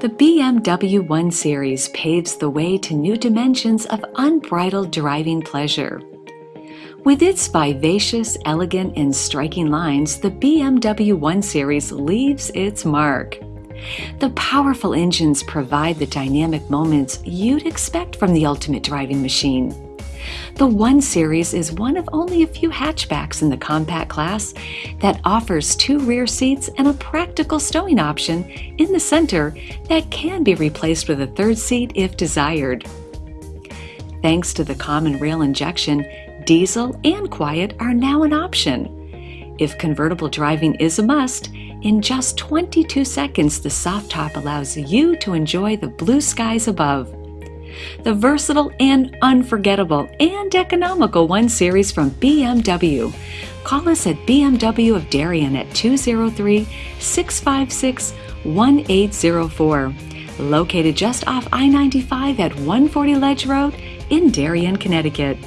The BMW 1 Series paves the way to new dimensions of unbridled driving pleasure. With its vivacious, elegant, and striking lines, the BMW 1 Series leaves its mark. The powerful engines provide the dynamic moments you'd expect from the ultimate driving machine. The 1 Series is one of only a few hatchbacks in the compact class that offers two rear seats and a practical stowing option in the center that can be replaced with a third seat if desired. Thanks to the common rail injection, diesel and quiet are now an option. If convertible driving is a must, in just 22 seconds the soft top allows you to enjoy the blue skies above. The versatile and unforgettable and economical 1 Series from BMW. Call us at BMW of Darien at 203 656 1804. Located just off I 95 at 140 Ledge Road in Darien, Connecticut.